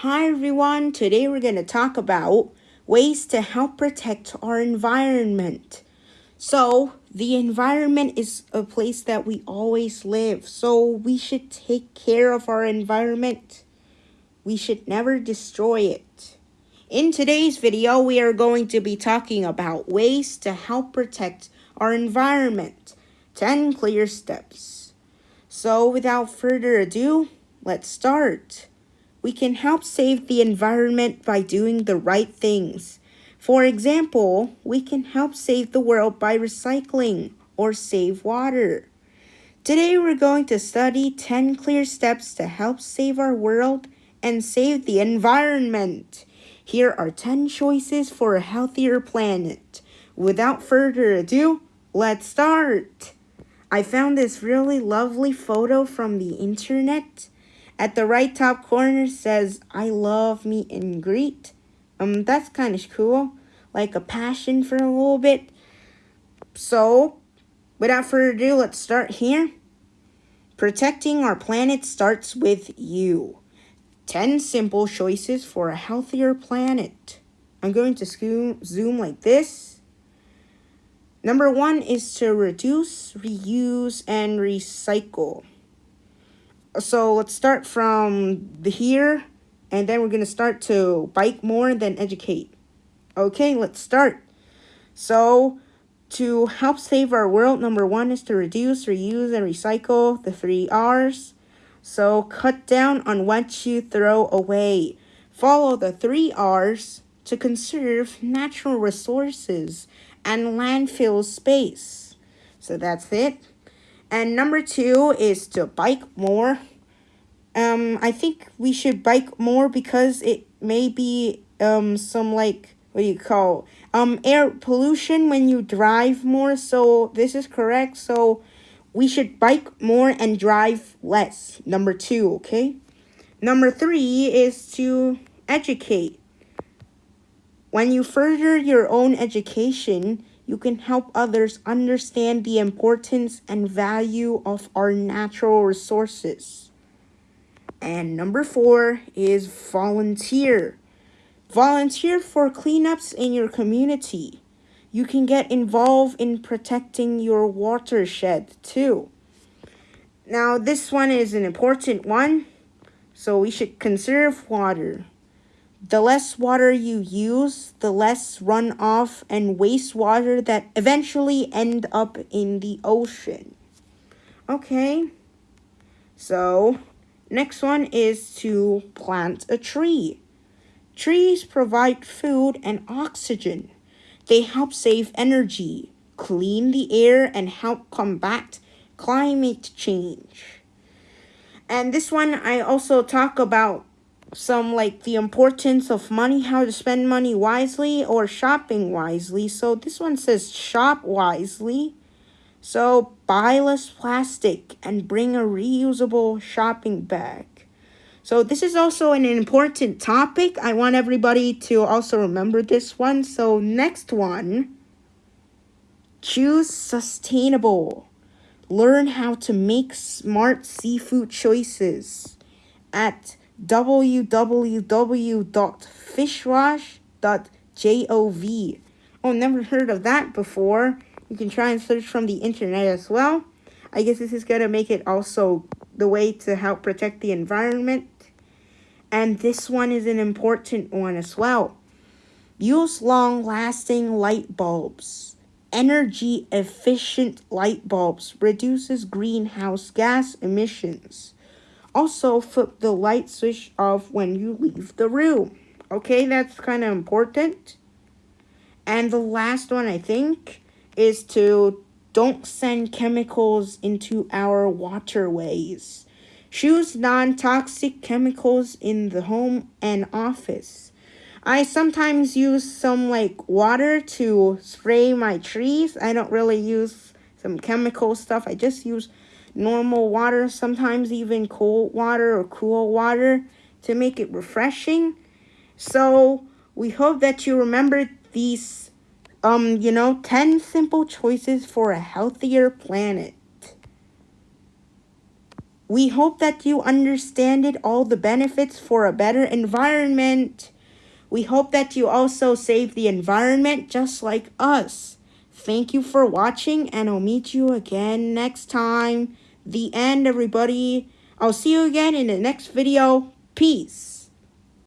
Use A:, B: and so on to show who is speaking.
A: Hi everyone, today we're going to talk about ways to help protect our environment. So, the environment is a place that we always live, so we should take care of our environment. We should never destroy it. In today's video, we are going to be talking about ways to help protect our environment. 10 clear steps. So, without further ado, let's start we can help save the environment by doing the right things. For example, we can help save the world by recycling or save water. Today we're going to study 10 clear steps to help save our world and save the environment. Here are 10 choices for a healthier planet. Without further ado, let's start. I found this really lovely photo from the internet at the right top corner says, I love meet and greet. Um, that's kind of cool. Like a passion for a little bit. So, without further ado, let's start here. Protecting our planet starts with you. 10 simple choices for a healthier planet. I'm going to zoom like this. Number one is to reduce, reuse, and recycle so let's start from the here and then we're going to start to bike more than educate. Okay, let's start. So to help save our world, number one is to reduce, reuse, and recycle the three R's. So cut down on what you throw away. Follow the three R's to conserve natural resources and landfill space. So that's it. And number two is to bike more. Um, I think we should bike more because it may be um some like what do you call um air pollution when you drive more. So this is correct. So we should bike more and drive less. Number two, okay. Number three is to educate. When you further your own education, you can help others understand the importance and value of our natural resources. And number four is volunteer. Volunteer for cleanups in your community. You can get involved in protecting your watershed too. Now, this one is an important one, so we should conserve water. The less water you use, the less runoff and wastewater that eventually end up in the ocean. Okay, so next one is to plant a tree. Trees provide food and oxygen. They help save energy, clean the air, and help combat climate change. And this one, I also talk about some like the importance of money, how to spend money wisely or shopping wisely. So this one says shop wisely. So buy less plastic and bring a reusable shopping bag. So this is also an important topic. I want everybody to also remember this one. So next one, choose sustainable. Learn how to make smart seafood choices at www.fishwatch.gov. Oh, never heard of that before. You can try and search from the internet as well. I guess this is going to make it also the way to help protect the environment. And this one is an important one as well. Use long-lasting light bulbs. Energy efficient light bulbs reduces greenhouse gas emissions. Also, flip the light switch off when you leave the room. Okay, that's kind of important. And the last one, I think, is to don't send chemicals into our waterways. Choose non-toxic chemicals in the home and office. I sometimes use some like water to spray my trees. I don't really use some chemical stuff. I just use normal water, sometimes even cold water or cool water to make it refreshing. So we hope that you remember these, um, you know, 10 simple choices for a healthier planet. We hope that you understand it, all the benefits for a better environment. We hope that you also save the environment just like us. Thank you for watching and I'll meet you again next time the end, everybody. I'll see you again in the next video. Peace.